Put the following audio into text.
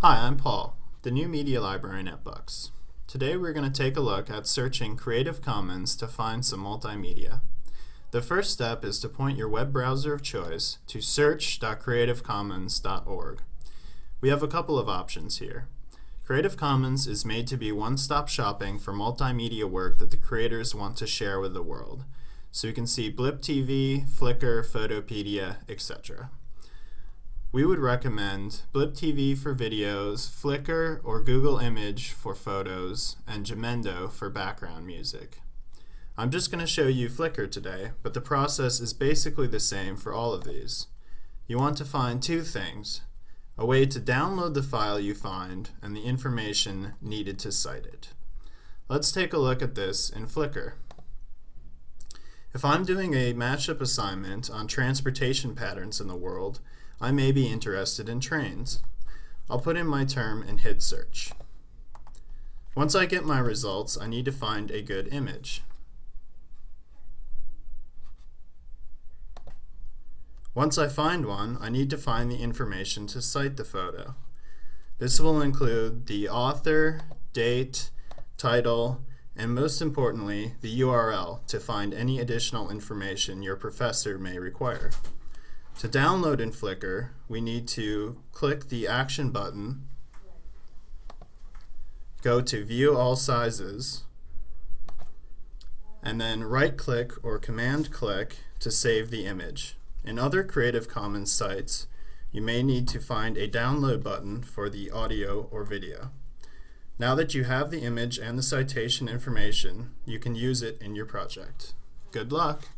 Hi, I'm Paul, the new media librarian at Bucks. Today we're going to take a look at searching Creative Commons to find some multimedia. The first step is to point your web browser of choice to search.creativecommons.org. We have a couple of options here. Creative Commons is made to be one-stop shopping for multimedia work that the creators want to share with the world. So you can see Blip TV, Flickr, Fotopedia, etc. We would recommend Blip TV for videos, Flickr or Google Image for photos, and Jamendo for background music. I'm just going to show you Flickr today, but the process is basically the same for all of these. You want to find two things, a way to download the file you find and the information needed to cite it. Let's take a look at this in Flickr. If I'm doing a matchup assignment on transportation patterns in the world, I may be interested in trains. I'll put in my term and hit search. Once I get my results, I need to find a good image. Once I find one, I need to find the information to cite the photo. This will include the author, date, title, and most importantly, the URL to find any additional information your professor may require. To download in Flickr, we need to click the Action button, go to View All Sizes, and then right-click or command-click to save the image. In other Creative Commons sites, you may need to find a download button for the audio or video. Now that you have the image and the citation information, you can use it in your project. Good luck!